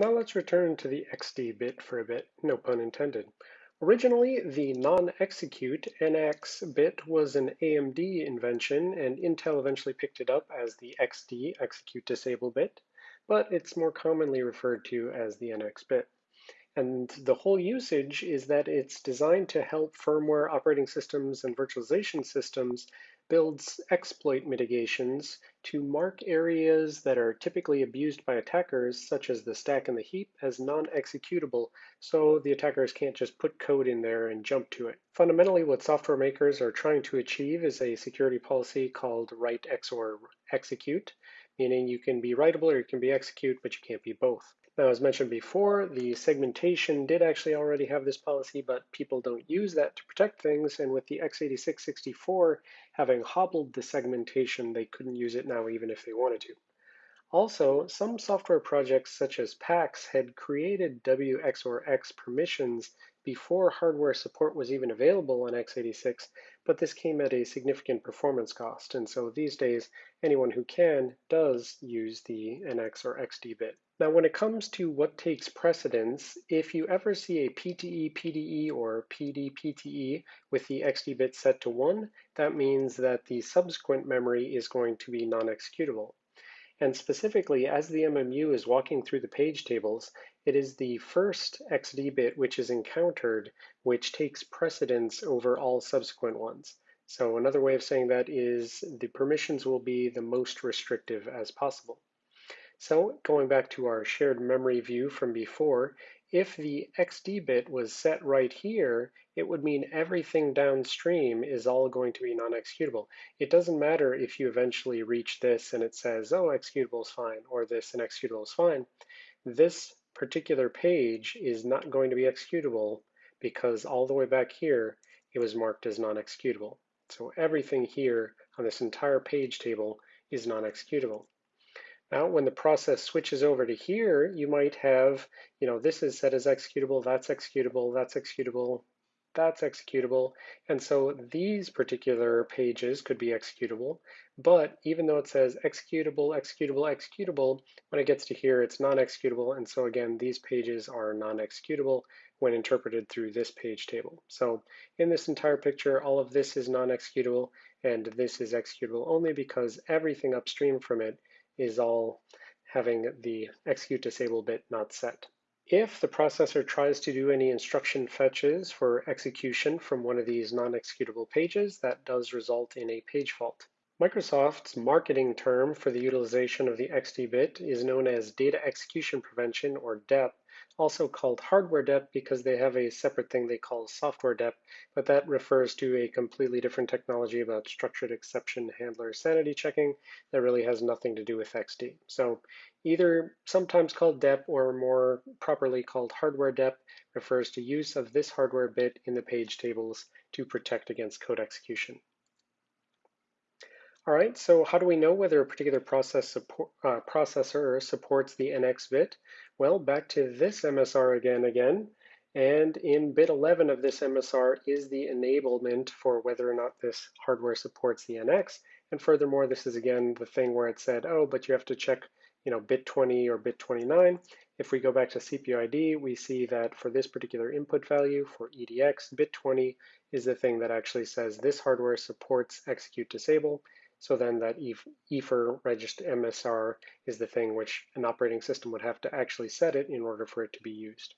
Now let's return to the XD bit for a bit, no pun intended. Originally, the non-execute NX bit was an AMD invention, and Intel eventually picked it up as the XD, execute disable bit, but it's more commonly referred to as the NX bit. And the whole usage is that it's designed to help firmware operating systems and virtualization systems builds exploit mitigations to mark areas that are typically abused by attackers, such as the stack and the heap, as non-executable, so the attackers can't just put code in there and jump to it. Fundamentally, what software makers are trying to achieve is a security policy called write XOR execute, meaning you can be writable or you can be execute, but you can't be both. Now, as mentioned before, the segmentation did actually already have this policy, but people don't use that to protect things. And with the x86-64 having hobbled the segmentation, they couldn't use it now even if they wanted to. Also, some software projects such as PAX had created WXOR-X permissions before hardware support was even available on x86, but this came at a significant performance cost. And so these days, anyone who can does use the NX or XD bit. Now, when it comes to what takes precedence, if you ever see a PTE PDE or PD PTE with the XD bit set to 1, that means that the subsequent memory is going to be non-executable. And specifically, as the MMU is walking through the page tables, it is the first XD bit which is encountered which takes precedence over all subsequent ones. So another way of saying that is the permissions will be the most restrictive as possible. So going back to our shared memory view from before, if the XD bit was set right here, it would mean everything downstream is all going to be non-executable. It doesn't matter if you eventually reach this and it says, oh, executable is fine, or this and executable is fine. This particular page is not going to be executable because all the way back here, it was marked as non-executable. So everything here on this entire page table is non-executable. Now, when the process switches over to here, you might have, you know, this is set as executable, that's executable, that's executable, that's executable. And so these particular pages could be executable, but even though it says executable, executable, executable, when it gets to here, it's non-executable. And so again, these pages are non-executable when interpreted through this page table. So in this entire picture, all of this is non-executable, and this is executable only because everything upstream from it is all having the execute disable bit not set. If the processor tries to do any instruction fetches for execution from one of these non-executable pages, that does result in a page fault. Microsoft's marketing term for the utilization of the XD bit is known as data execution prevention or DEP, also called hardware dep because they have a separate thing they call software dep, but that refers to a completely different technology about structured exception handler sanity checking that really has nothing to do with XD. So either sometimes called dep or more properly called hardware dep refers to use of this hardware bit in the page tables to protect against code execution. All right, so how do we know whether a particular process support, uh, processor supports the NX bit? Well, back to this MSR again, again. And in bit 11 of this MSR is the enablement for whether or not this hardware supports the NX. And furthermore, this is again the thing where it said, oh, but you have to check you know, bit 20 or bit 29. If we go back to CPU ID, we see that for this particular input value for EDX, bit 20 is the thing that actually says this hardware supports execute disable. So then that EFER register MSR is the thing which an operating system would have to actually set it in order for it to be used.